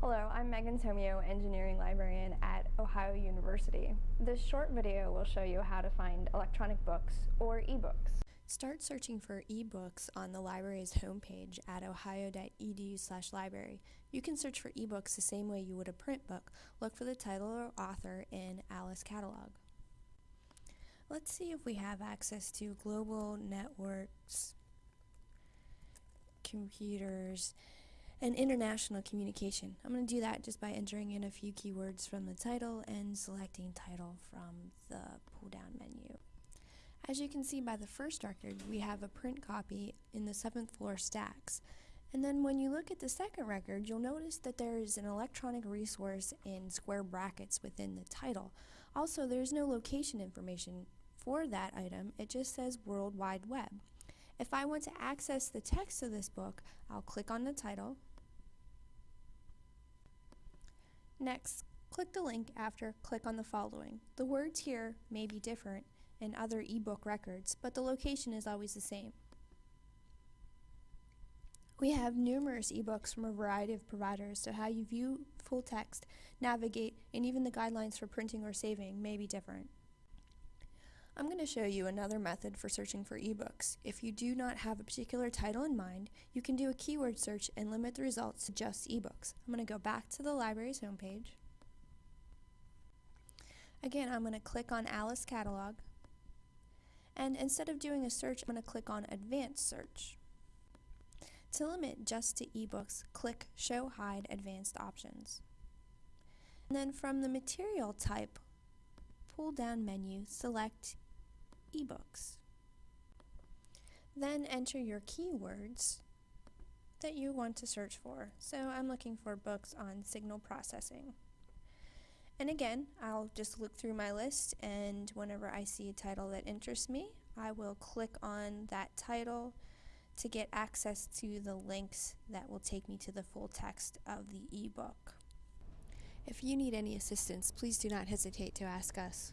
Hello, I'm Megan Tomio, Engineering Librarian at Ohio University. This short video will show you how to find electronic books or ebooks. Start searching for ebooks on the library's homepage at ohio.edu library. You can search for ebooks the same way you would a print book. Look for the title or author in Alice Catalog. Let's see if we have access to global networks, computers, and international communication. I'm going to do that just by entering in a few keywords from the title and selecting title from the pull down menu. As you can see by the first record, we have a print copy in the seventh floor stacks. And then when you look at the second record, you'll notice that there is an electronic resource in square brackets within the title. Also, there's no location information for that item, it just says World Wide Web. If I want to access the text of this book, I'll click on the title, Next, click the link after click on the following. The words here may be different in other ebook records, but the location is always the same. We have numerous ebooks from a variety of providers, so how you view full text, navigate, and even the guidelines for printing or saving may be different. I'm going to show you another method for searching for ebooks. If you do not have a particular title in mind, you can do a keyword search and limit the results to just ebooks. I'm going to go back to the library's homepage. Again, I'm going to click on Alice Catalog. And instead of doing a search, I'm going to click on Advanced Search. To limit just to ebooks, click Show Hide Advanced Options. And then from the material type pull down menu, select ebooks. Then enter your keywords that you want to search for. So I'm looking for books on signal processing. And again, I'll just look through my list and whenever I see a title that interests me, I will click on that title to get access to the links that will take me to the full text of the ebook. If you need any assistance, please do not hesitate to ask us.